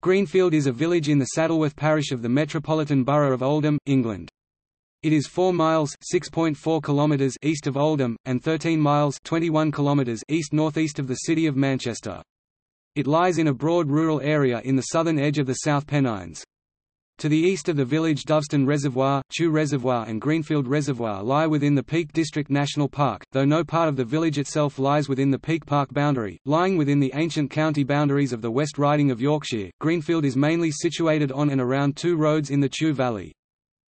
Greenfield is a village in the Saddleworth parish of the Metropolitan Borough of Oldham, England. It is 4 miles (6.4 kilometers) east of Oldham and 13 miles (21 kilometers) east-northeast of the city of Manchester. It lies in a broad rural area in the southern edge of the South Pennines. To the east of the village Dovestone Reservoir, Chew Reservoir and Greenfield Reservoir lie within the Peak District National Park, though no part of the village itself lies within the Peak Park boundary. Lying within the ancient county boundaries of the West Riding of Yorkshire, Greenfield is mainly situated on and around two roads in the Chew Valley.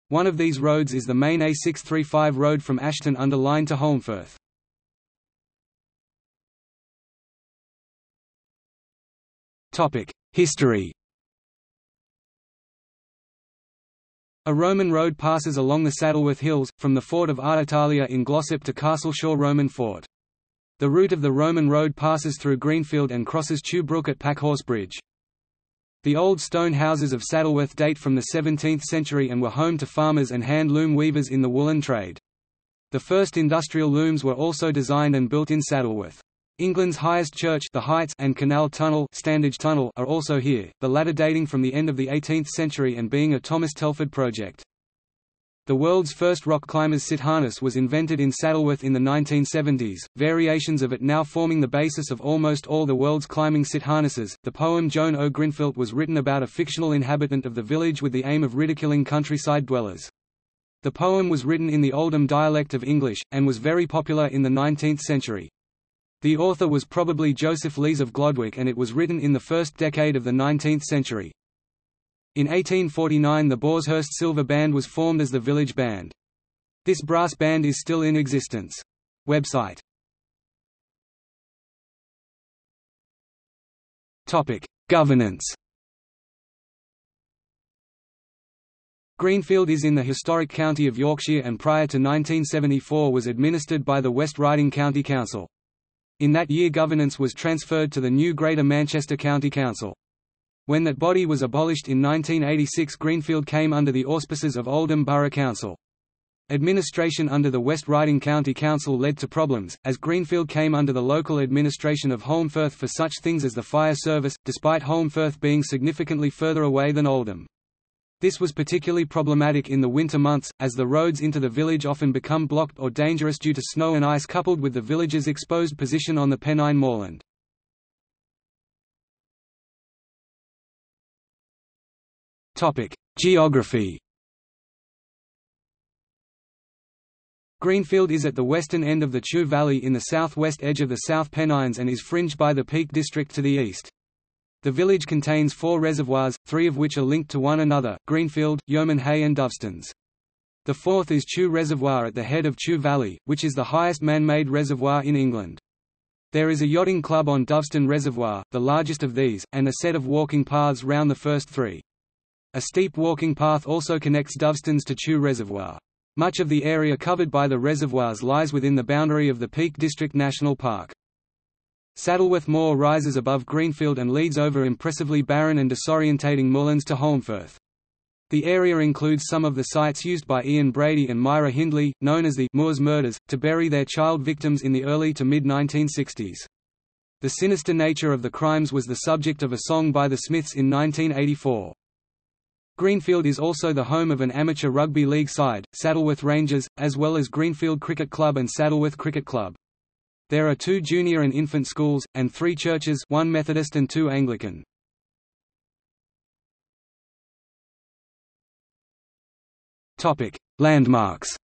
One of these roads is the main A635 road from Ashton under Lyne to Holmfirth. History A Roman road passes along the Saddleworth Hills, from the fort of Ardotalia in Glossop to Castleshaw Roman Fort. The route of the Roman road passes through Greenfield and crosses Chew Brook at Packhorse Bridge. The old stone houses of Saddleworth date from the 17th century and were home to farmers and hand loom weavers in the woolen trade. The first industrial looms were also designed and built in Saddleworth. England's highest church the Heights and Canal Tunnel, Standedge Tunnel are also here, the latter dating from the end of the 18th century and being a Thomas Telford project. The world's first rock climber's sit harness was invented in Saddleworth in the 1970s, variations of it now forming the basis of almost all the world's climbing sit harnesses. The poem Joan o' was written about a fictional inhabitant of the village with the aim of ridiculing countryside dwellers. The poem was written in the Oldham dialect of English, and was very popular in the 19th century. The author was probably Joseph Lees of Glodwick and it was written in the first decade of the 19th century. In 1849 the Boarshurst Silver Band was formed as the village band. This brass band is still in existence. Website Governance Greenfield is in the historic county of Yorkshire and prior to 1974 was administered by the West Riding County Council. In that year governance was transferred to the new Greater Manchester County Council. When that body was abolished in 1986 Greenfield came under the auspices of Oldham Borough Council. Administration under the West Riding County Council led to problems, as Greenfield came under the local administration of Holmfirth for such things as the fire service, despite Holmfirth being significantly further away than Oldham. This was particularly problematic in the winter months, as the roads into the village often become blocked or dangerous due to snow and ice coupled with the village's exposed position on the Pennine moorland. Geography Greenfield is at the western end of the Chew Valley in the southwest edge of the South Pennines and is fringed by the Peak District to the east. The village contains four reservoirs, three of which are linked to one another, Greenfield, Yeoman Hay and Dovestones. The fourth is Chew Reservoir at the head of Chew Valley, which is the highest man-made reservoir in England. There is a yachting club on Dovestone Reservoir, the largest of these, and a set of walking paths round the first three. A steep walking path also connects Dovestones to Chew Reservoir. Much of the area covered by the reservoirs lies within the boundary of the Peak District National Park. Saddleworth Moor rises above Greenfield and leads over impressively barren and disorientating moorlands to Holmfirth. The area includes some of the sites used by Ian Brady and Myra Hindley, known as the Moors Murders, to bury their child victims in the early to mid-1960s. The sinister nature of the crimes was the subject of a song by the Smiths in 1984. Greenfield is also the home of an amateur rugby league side, Saddleworth Rangers, as well as Greenfield Cricket Club and Saddleworth Cricket Club. There are two junior and infant schools, and three churches one Methodist and two Anglican. Landmarks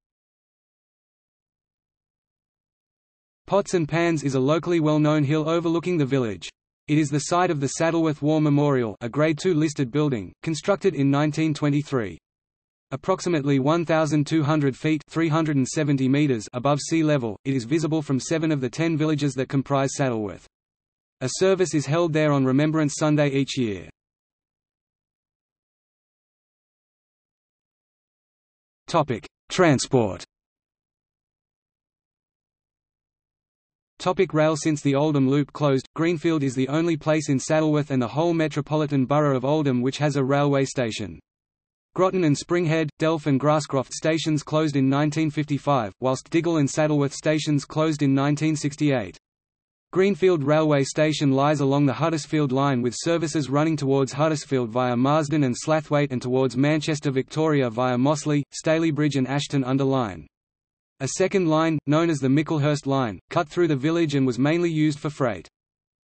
Pots and Pans is a locally well-known hill overlooking the village. It is the site of the Saddleworth War Memorial a Grade II listed building, constructed in 1923. Approximately 1,200 feet 370 meters above sea level, it is visible from seven of the ten villages that comprise Saddleworth. A service is held there on Remembrance Sunday each year. Transport Topic rail Since the Oldham Loop closed, Greenfield is the only place in Saddleworth and the whole metropolitan borough of Oldham which has a railway station. Grotton and Springhead, Delph and Grasscroft stations closed in 1955, whilst Diggle and Saddleworth stations closed in 1968. Greenfield Railway Station lies along the Huddersfield Line with services running towards Huddersfield via Marsden and Slaithwaite and towards Manchester Victoria via Mossley, Stalybridge and Ashton under Lyne. A second line, known as the Micklehurst Line, cut through the village and was mainly used for freight.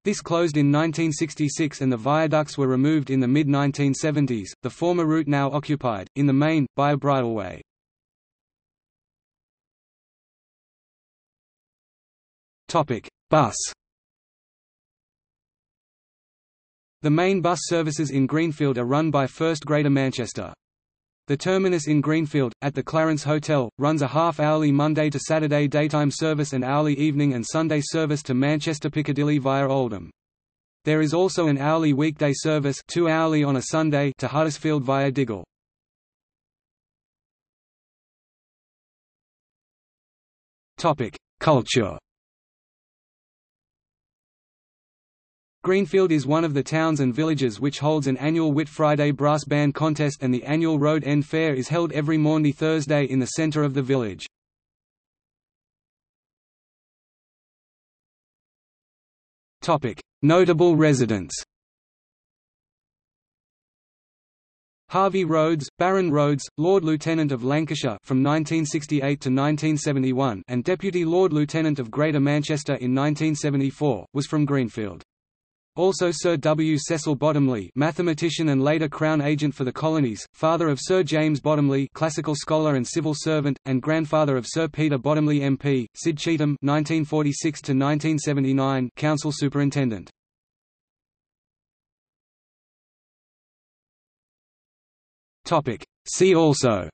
This closed in 1966 and the viaducts were removed in the mid-1970s, the former route now occupied, in the main, by a bridleway. Bus The main bus services in Greenfield are run by First Greater Manchester. The terminus in Greenfield, at the Clarence Hotel, runs a half-hourly Monday to Saturday daytime service and hourly evening and Sunday service to Manchester Piccadilly via Oldham. There is also an hourly weekday service two hourly on a Sunday to Huddersfield via Diggle. Culture Greenfield is one of the towns and villages which holds an annual Whit Friday brass band contest and the annual Road End Fair is held every Maundy Thursday in the centre of the village. Notable residents Harvey Rhodes, Baron Rhodes, Lord Lieutenant of Lancashire from 1968 to 1971 and Deputy Lord Lieutenant of Greater Manchester in 1974, was from Greenfield. Also Sir W. Cecil Bottomley mathematician and later Crown Agent for the Colonies, father of Sir James Bottomley classical scholar and civil servant, and grandfather of Sir Peter Bottomley MP, Sid Cheetham 1946 Council Superintendent. See also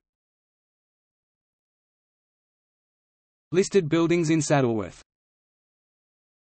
Listed buildings in Saddleworth